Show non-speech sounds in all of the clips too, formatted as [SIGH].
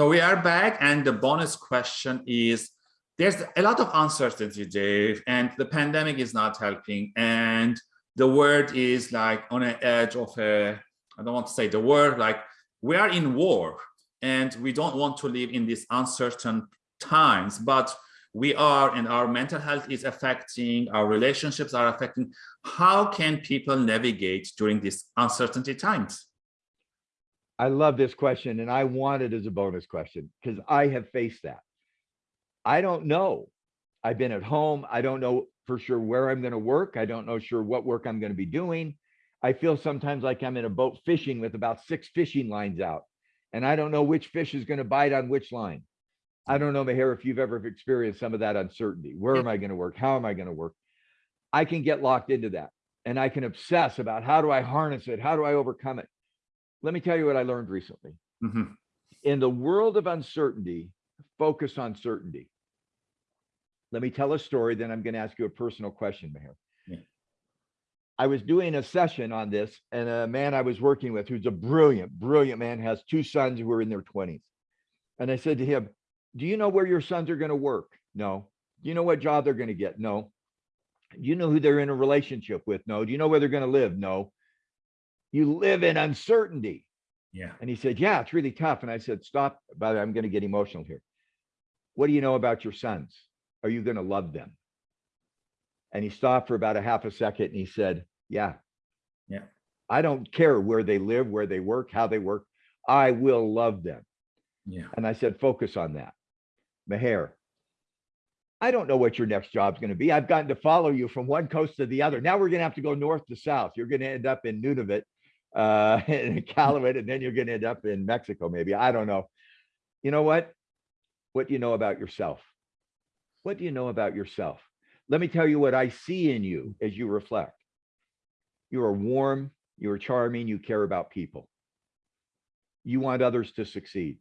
So we are back and the bonus question is, there's a lot of uncertainty, Dave, and the pandemic is not helping. And the world is like on an edge of a, I don't want to say the word, like we are in war and we don't want to live in these uncertain times, but we are and our mental health is affecting, our relationships are affecting. How can people navigate during these uncertainty times? I love this question and I want it as a bonus question because I have faced that. I don't know. I've been at home. I don't know for sure where I'm going to work. I don't know sure what work I'm going to be doing. I feel sometimes like I'm in a boat fishing with about six fishing lines out and I don't know which fish is going to bite on which line. I don't know, Maher, if you've ever experienced some of that uncertainty. Where am I going to work? How am I going to work? I can get locked into that and I can obsess about how do I harness it? How do I overcome it? Let me tell you what I learned recently. Mm -hmm. In the world of uncertainty, focus on certainty. Let me tell a story, then I'm going to ask you a personal question. Yeah. I was doing a session on this, and a man I was working with, who's a brilliant, brilliant man, has two sons who are in their 20s. And I said to him, Do you know where your sons are going to work? No. Do you know what job they're going to get? No. Do you know who they're in a relationship with? No. Do you know where they're going to live? No you live in uncertainty. Yeah. And he said, yeah, it's really tough. And I said, stop, but I'm going to get emotional here. What do you know about your sons? Are you going to love them? And he stopped for about a half a second and he said, yeah. Yeah. I don't care where they live, where they work, how they work. I will love them. Yeah. And I said, focus on that. Maher, I don't know what your next job is going to be. I've gotten to follow you from one coast to the other. Now we're going to have to go north to south. You're going to end up in Nunavut uh, [LAUGHS] in Calumet, and then you're going to end up in Mexico, maybe. I don't know. You know what? What do you know about yourself? What do you know about yourself? Let me tell you what I see in you as you reflect. You are warm, you are charming, you care about people. You want others to succeed.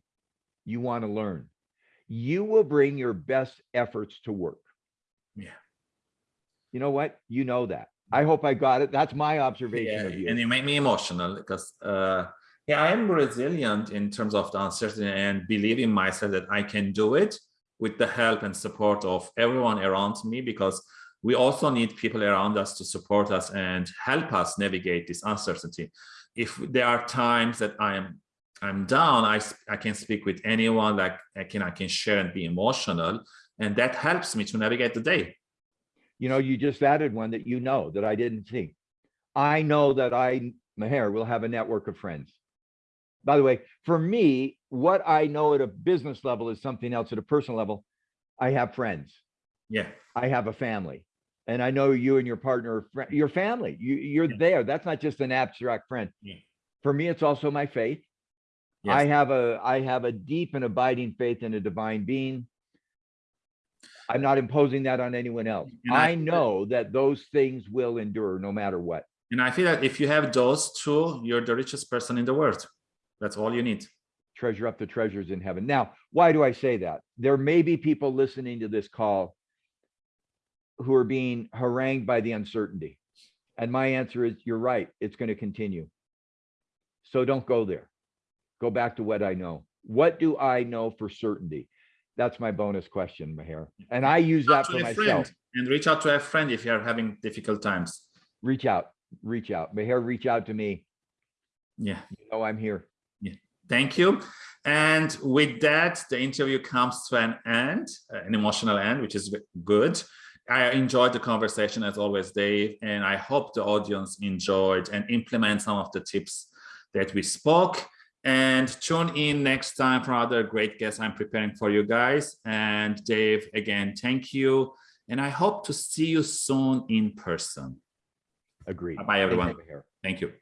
You want to learn. You will bring your best efforts to work. Yeah. You know what? You know that. I hope I got it. That's my observation yeah, of you. And you make me emotional because uh, yeah, I am resilient in terms of the uncertainty and believe in myself that I can do it with the help and support of everyone around me because we also need people around us to support us and help us navigate this uncertainty. If there are times that I am I'm down, I, I can speak with anyone, like I can I can share and be emotional, and that helps me to navigate the day you know, you just added one that you know that I didn't see. I know that I, Maher, will have a network of friends. By the way, for me, what I know at a business level is something else at a personal level. I have friends. Yeah. I have a family. And I know you and your partner, your family, you, you're yeah. there. That's not just an abstract friend. Yeah. For me, it's also my faith. Yes. I have a I have a deep and abiding faith in a divine being. I'm not imposing that on anyone else. I, I know that those things will endure no matter what. And I feel that if you have those two, you're the richest person in the world. That's all you need. Treasure up the treasures in heaven. Now, why do I say that? There may be people listening to this call who are being harangued by the uncertainty. And my answer is, you're right. It's going to continue. So don't go there. Go back to what I know. What do I know for certainty? That's my bonus question, Maher. And I use that for myself. And reach out to a friend if you're having difficult times. Reach out, reach out. Maher, reach out to me. Yeah. You know I'm here. Yeah. Thank you. And with that, the interview comes to an end, uh, an emotional end, which is good. I enjoyed the conversation as always, Dave, and I hope the audience enjoyed and implement some of the tips that we spoke and tune in next time for other great guests I'm preparing for you guys. And Dave, again, thank you. And I hope to see you soon in person. Agreed. Bye, everyone. Thank you.